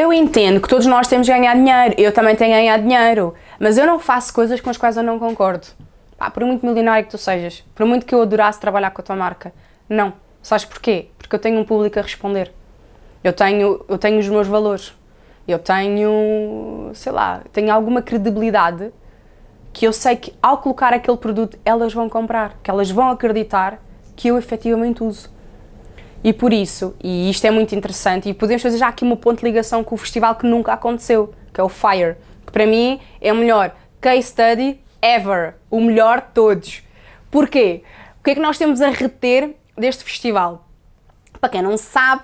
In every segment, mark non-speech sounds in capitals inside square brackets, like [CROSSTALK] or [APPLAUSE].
Eu entendo que todos nós temos de ganhar dinheiro, eu também tenho de ganhar dinheiro, mas eu não faço coisas com as quais eu não concordo. Pá, por muito milionário que tu sejas, por muito que eu adorasse trabalhar com a tua marca, não. Sabes porquê? Porque eu tenho um público a responder. Eu tenho, eu tenho os meus valores. Eu tenho, sei lá, tenho alguma credibilidade que eu sei que ao colocar aquele produto elas vão comprar, que elas vão acreditar que eu efetivamente uso. E por isso, e isto é muito interessante, e podemos fazer já aqui uma ponto de ligação com o festival que nunca aconteceu, que é o FIRE, que para mim é o melhor case study ever, o melhor de todos. Porquê? O que é que nós temos a reter deste festival? Para quem não sabe,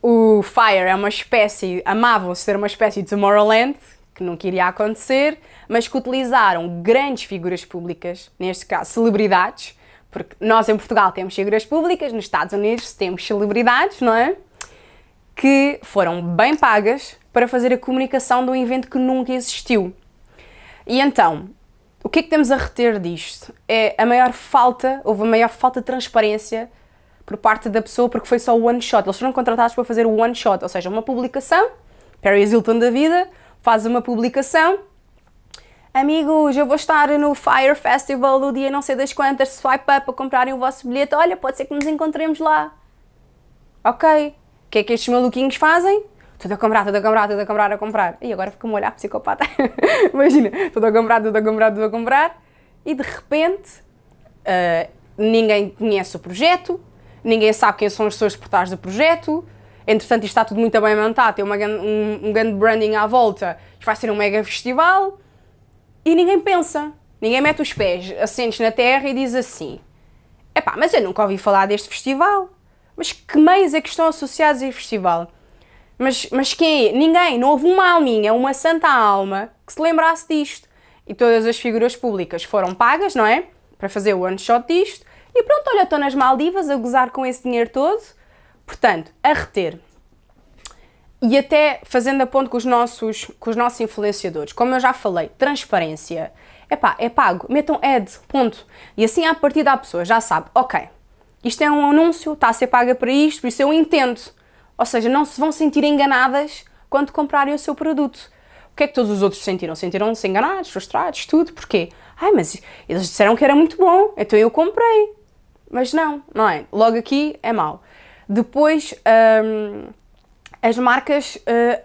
o FIRE é uma espécie, amavam ser uma espécie de Tomorrowland, que nunca iria acontecer, mas que utilizaram grandes figuras públicas, neste caso celebridades, porque nós em Portugal temos figuras públicas, nos Estados Unidos temos celebridades, não é? Que foram bem pagas para fazer a comunicação de um evento que nunca existiu. E então, o que é que temos a reter disto? É a maior falta, houve a maior falta de transparência por parte da pessoa porque foi só o one shot. Eles foram contratados para fazer o one shot, ou seja, uma publicação, Paris Hilton da vida, faz uma publicação Amigos, eu vou estar no Fire Festival no dia não sei das quantas, swipe up para comprarem o vosso bilhete, olha, pode ser que nos encontremos lá. Ok. O que é que estes maluquinhos fazem? Tudo a comprar, tudo a comprar, tudo a comprar, a comprar. E agora fica-me a olhar psicopata. [LAUGHS] Imagina, tudo a comprar, tudo a comprar, tudo a comprar. E de repente, uh, ninguém conhece o projeto, ninguém sabe quem são as pessoas por trás do projeto. Entretanto, isto está tudo muito bem montado, tem uma, um, um grande branding à volta. Isto vai ser um mega festival e ninguém pensa, ninguém mete os pés assentes na terra e diz assim Epá, mas eu nunca ouvi falar deste festival. Mas que meios é que estão associados a este festival? Mas, mas quem é? Ninguém, não houve uma alminha, uma santa alma que se lembrasse disto. E todas as figuras públicas foram pagas, não é? Para fazer o one shot disto. E pronto, olha, estou nas Maldivas a gozar com esse dinheiro todo. Portanto, a reter e até fazendo a ponto com os nossos, com os nossos influenciadores. Como eu já falei, transparência. Epá, é pago, metam ad, ponto. E assim a partir da pessoa já sabe, ok, isto é um anúncio, está a ser paga para isto, por isso eu entendo. Ou seja, não se vão sentir enganadas quando comprarem o seu produto. O que é que todos os outros sentiram? Sentiram-se enganados, frustrados, tudo. Porquê? Ai, mas eles disseram que era muito bom, então eu comprei. Mas não, não é? Logo aqui é mau. Depois, hum, as marcas uh,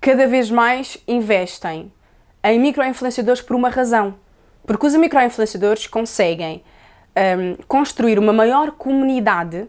cada vez mais investem em microinfluenciadores por uma razão. Porque os microinfluenciadores conseguem um, ehm, construir uma maior comunidade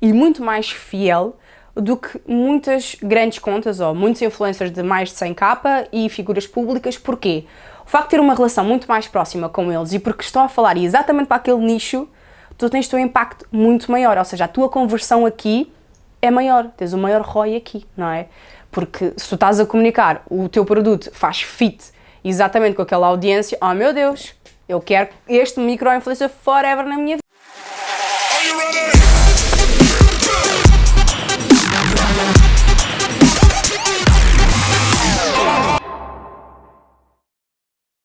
e muito mais fiel do que muitas grandes contas ou muitos influencers de mais de 100k e figuras públicas. Porquê? O facto de ter uma relação muito mais próxima com eles e porque estão a falar exatamente para aquele nicho, tu tens um impacto muito maior, ou seja, a tua conversão aqui é maior, tens o maior ROI aqui, não é? Porque se tu estás a comunicar, o teu produto faz fit exatamente com aquela audiência, oh meu Deus, eu quero este micro-influencer forever na minha vida.